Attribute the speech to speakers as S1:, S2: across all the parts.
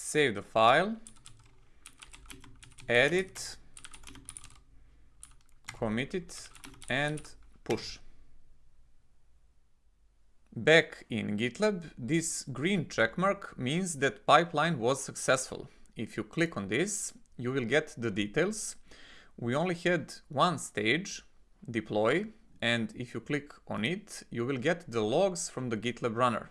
S1: save the file, edit, commit it, and push. Back in GitLab, this green checkmark means that pipeline was successful. If you click on this, you will get the details. We only had one stage, deploy, and if you click on it, you will get the logs from the GitLab runner.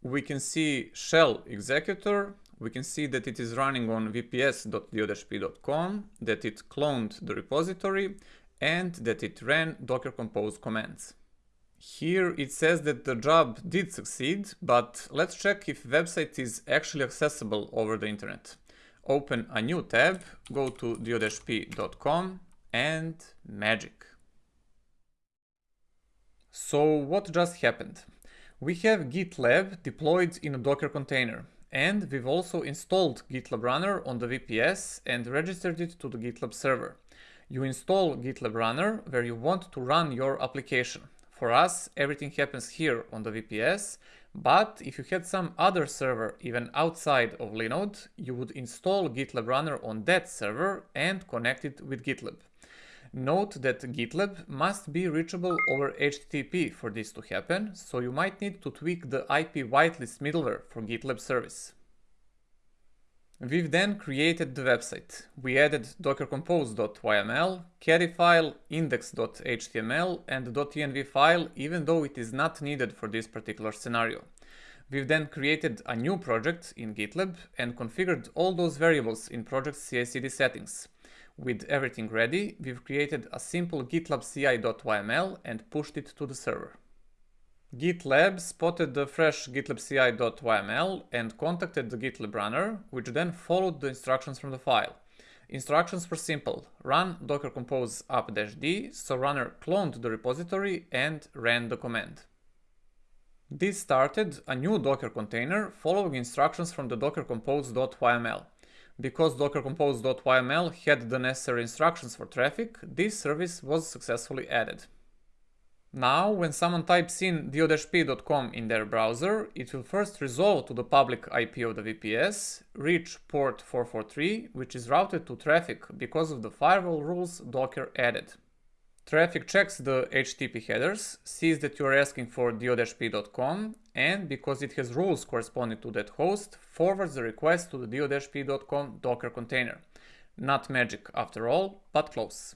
S1: We can see shell executor, we can see that it is running on vps.dio-p.com, that it cloned the repository, and that it ran docker compose commands. Here it says that the job did succeed, but let's check if website is actually accessible over the internet. Open a new tab, go to dio-p.com and magic. So what just happened? We have GitLab deployed in a Docker container and we've also installed GitLab Runner on the VPS and registered it to the GitLab server. You install GitLab Runner where you want to run your application. For us, everything happens here on the VPS, but if you had some other server even outside of Linode, you would install GitLab Runner on that server and connect it with GitLab. Note that GitLab must be reachable over HTTP for this to happen, so you might need to tweak the IP whitelist middleware for GitLab service. We've then created the website. We added dockercompose.yml, caddy file, index.html and .env file even though it is not needed for this particular scenario. We've then created a new project in GitLab and configured all those variables in project CI/CD settings. With everything ready, we've created a simple gitlab ci.yml and pushed it to the server. GitLab spotted the fresh GitLab CI.yml and contacted the GitLab runner, which then followed the instructions from the file. Instructions were simple. Run docker compose up-d, so runner cloned the repository and ran the command. This started a new Docker container following instructions from the docker compose.yml. Because docker compose.yml had the necessary instructions for Traefik, this service was successfully added. Now, when someone types in dio-p.com in their browser, it will first resolve to the public IP of the VPS, reach port 443, which is routed to Traefik because of the firewall rules Docker added. Traefik checks the HTTP headers, sees that you are asking for dio-p.com, and because it has rules corresponding to that host, forwards the request to the dio-p.com Docker container. Not magic after all, but close.